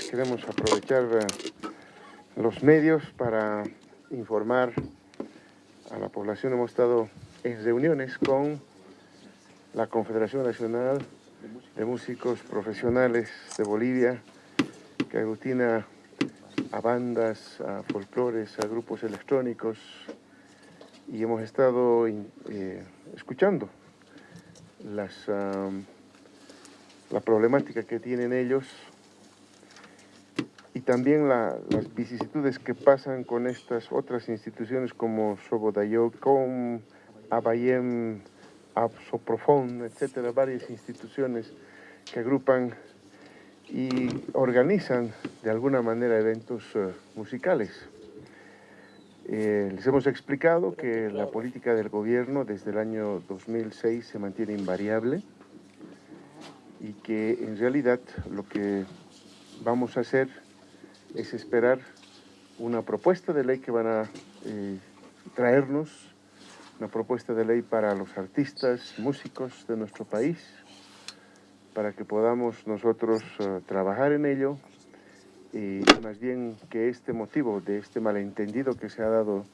queremos aprovechar eh, los medios para informar a la población. Hemos estado en reuniones con la Confederación Nacional de Músicos Profesionales de Bolivia, que aglutina a bandas, a folclores, a grupos electrónicos, y hemos estado eh, escuchando las, la problemática que tienen ellos y también las vicisitudes que pasan con estas otras instituciones como Sobodayocom, Abayem, Absoprofon, etcétera, varias instituciones que agrupan y organizan de alguna manera eventos eh, musicales. Eh, les hemos explicado que la política del gobierno desde el año 2006 se mantiene invariable y que en realidad lo que vamos a hacer es esperar una propuesta de ley que van a eh, traernos, una propuesta de ley para los artistas, músicos de nuestro país, para que podamos nosotros eh, trabajar en ello y más bien que este motivo de este malentendido que se ha dado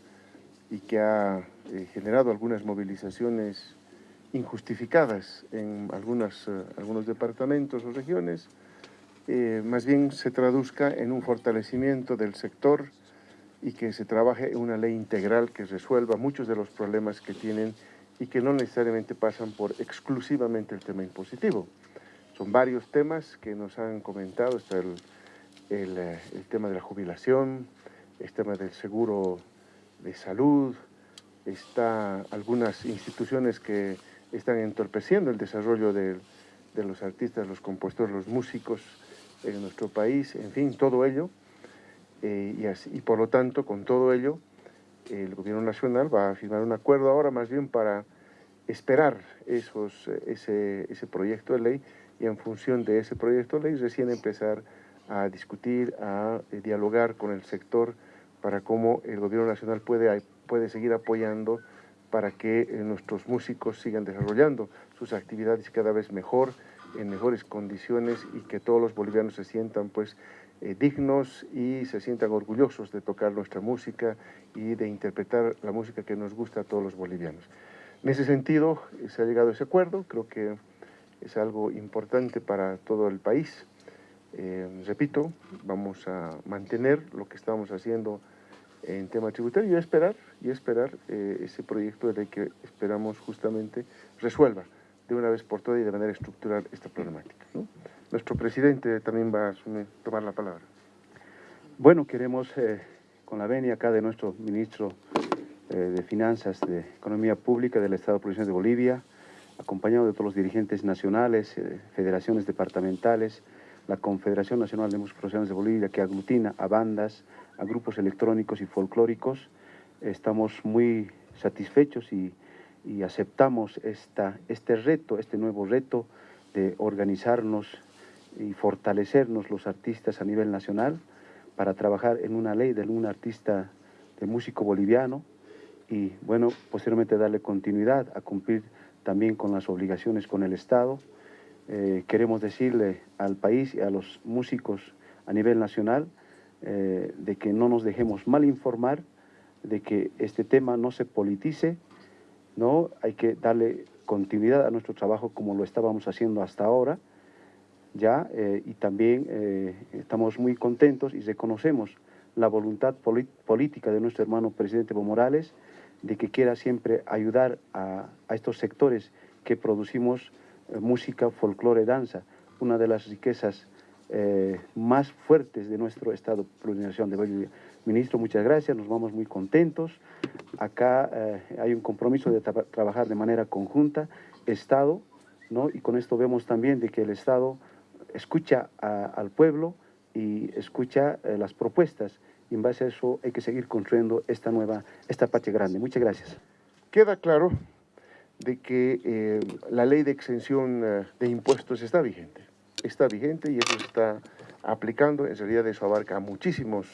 y que ha eh, generado algunas movilizaciones injustificadas en algunas, algunos departamentos o regiones, eh, más bien se traduzca en un fortalecimiento del sector y que se trabaje una ley integral que resuelva muchos de los problemas que tienen y que no necesariamente pasan por exclusivamente el tema impositivo. Son varios temas que nos han comentado, está el, el, eh, el tema de la jubilación, el tema del seguro de salud, está algunas instituciones que están entorpeciendo el desarrollo de, de los artistas, los compositores, los músicos, en nuestro país, en fin, todo ello. Eh, y, así, y por lo tanto, con todo ello, el gobierno nacional va a firmar un acuerdo ahora más bien para esperar esos, ese, ese proyecto de ley y en función de ese proyecto de ley recién empezar a discutir, a, eh, dialogar con el sector para cómo el gobierno nacional puede, puede seguir apoyando para que eh, nuestros músicos sigan desarrollando sus actividades cada vez mejor, en mejores condiciones y que todos los bolivianos se sientan pues eh, dignos y se sientan orgullosos de tocar nuestra música y de interpretar la música que nos gusta a todos los bolivianos. En ese sentido se ha llegado a ese acuerdo, creo que es algo importante para todo el país. Eh, repito, vamos a mantener lo que estamos haciendo en tema tributario y esperar, y esperar eh, ese proyecto de que esperamos justamente resuelva de una vez por todas y de manera estructural esta problemática. Nuestro presidente también va a tomar la palabra. Bueno, queremos, eh, con la venia acá de nuestro ministro eh, de Finanzas, de Economía Pública del Estado Provincial de Bolivia, acompañado de todos los dirigentes nacionales, federaciones departamentales, la Confederación Nacional de Músicos Profesionales de Bolivia, que aglutina a bandas, a grupos electrónicos y folclóricos, estamos muy satisfechos y aceptamos esta, este reto, este nuevo reto de organizarnos y fortalecernos los artistas a nivel nacional para trabajar en una ley de un artista, de músico boliviano y bueno, posteriormente darle continuidad a cumplir también con las obligaciones con el Estado. Eh, queremos decirle al país y a los músicos a nivel nacional eh, de que no nos dejemos mal informar, de que este tema no se politice, ¿no? Hay que darle continuidad a nuestro trabajo como lo estábamos haciendo hasta ahora, ¿ya? Eh, y también eh, estamos muy contentos y reconocemos la voluntad política de nuestro hermano presidente Evo Morales de que quiera siempre ayudar a, estos sectores que producimos música, folclore, danza, una de las riquezas más fuertes de nuestro Estado plurinacional de Bolivia. Ministro, muchas gracias, nos vamos muy contentos. Acá eh, hay un compromiso de trabajar de manera conjunta, Estado, ¿no? y con esto vemos también de que el Estado escucha al pueblo y escucha eh, las propuestas, y en base a eso hay que seguir construyendo esta nueva, esta patria grande. Muchas gracias. Queda claro de que eh, la ley de exención de impuestos está vigente, está vigente y eso se está aplicando, en realidad eso abarca a muchísimos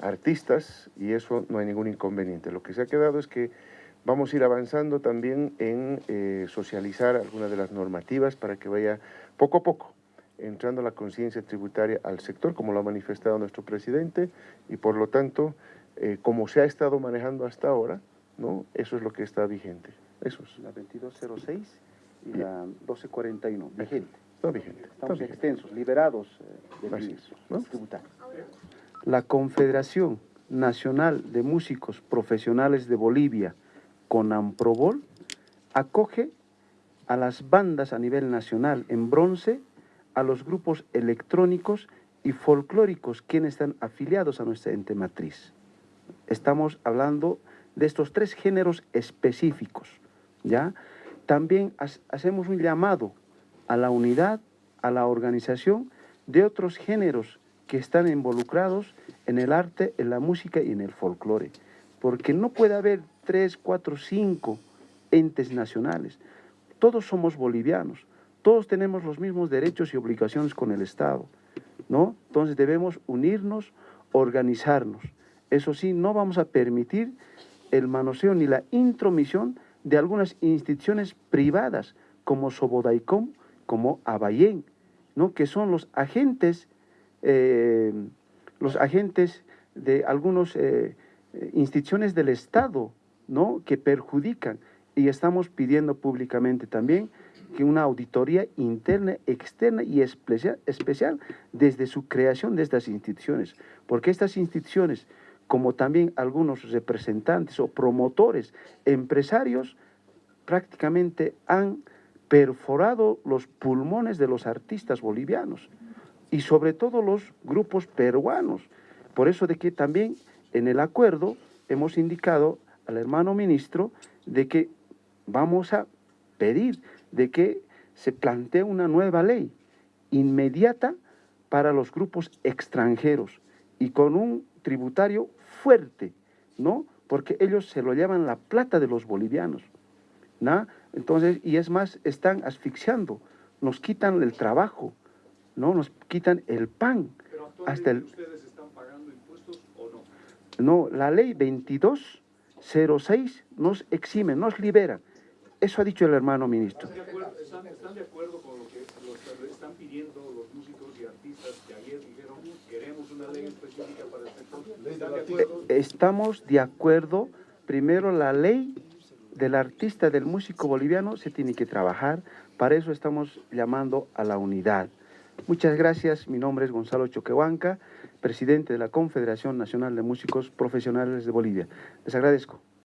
artistas y eso no hay ningún inconveniente. Lo que se ha quedado es que vamos a ir avanzando también en eh, socializar algunas de las normativas para que vaya poco a poco entrando la conciencia tributaria al sector, como lo ha manifestado nuestro presidente, y por lo tanto, eh, como se ha estado manejando hasta ahora, ¿no? eso es lo que está vigente. Eso es. La 2206 y la 1241, vigente. Está vigente. Estamos está vigente. extensos, liberados eh, del. La Confederación Nacional de Músicos Profesionales de Bolivia, CONAMPROBOL, acoge a las bandas a nivel nacional en bronce, a los grupos electrónicos y folclóricos quienes están afiliados a nuestra ente matriz. Estamos hablando de estos tres géneros específicos, ¿ya? También ha- hacemos un llamado a la unidad, a la organización de otros géneros que están involucrados en el arte, en la música y en el folclore. Porque no puede haber tres, cuatro, cinco entes nacionales. Todos somos bolivianos, todos tenemos los mismos derechos y obligaciones con el Estado, ¿no? Entonces debemos unirnos, organizarnos. Eso sí, no vamos a permitir el manoseo ni la intromisión de algunas instituciones privadas como Sobodaicom, como Abayén, ¿no? que son los agentes, eh, los agentes de algunas eh, eh, instituciones del Estado ¿no? que perjudican. Y estamos pidiendo públicamente también que una auditoría interna, externa y especial, especial desde su creación de estas instituciones, porque estas instituciones, como también algunos representantes o promotores, empresarios, prácticamente han perforado los pulmones de los artistas bolivianos y sobre todo los grupos peruanos. Por eso de que también en el acuerdo hemos indicado al hermano ministro de que vamos a pedir de que se plantee una nueva ley inmediata para los grupos extranjeros y con un tributario fuerte, ¿no? Porque ellos se lo llevan la plata de los bolivianos, ¿no? Entonces, y es más, están asfixiando, nos quitan el trabajo, ¿no? Nos quitan el pan. Pero Hasta el, actualmente ustedes están pagando impuestos o no. no, la ley 2206 nos exime, nos libera. Eso ha dicho el hermano ministro. ¿Están de acuerdo, están, están de acuerdo con lo que lo que están pidiendo los músicos y artistas que ayer dijeron queremos una ley específica para el sector? ¿Están de acuerdo? Estamos de acuerdo, primero la ley del artista, del músico boliviano se tiene que trabajar, para eso estamos llamando a la unidad. Muchas gracias, mi nombre es Gonzalo Choquehuanca, presidente de la Confederación Nacional de Músicos Profesionales de Bolivia. Les agradezco.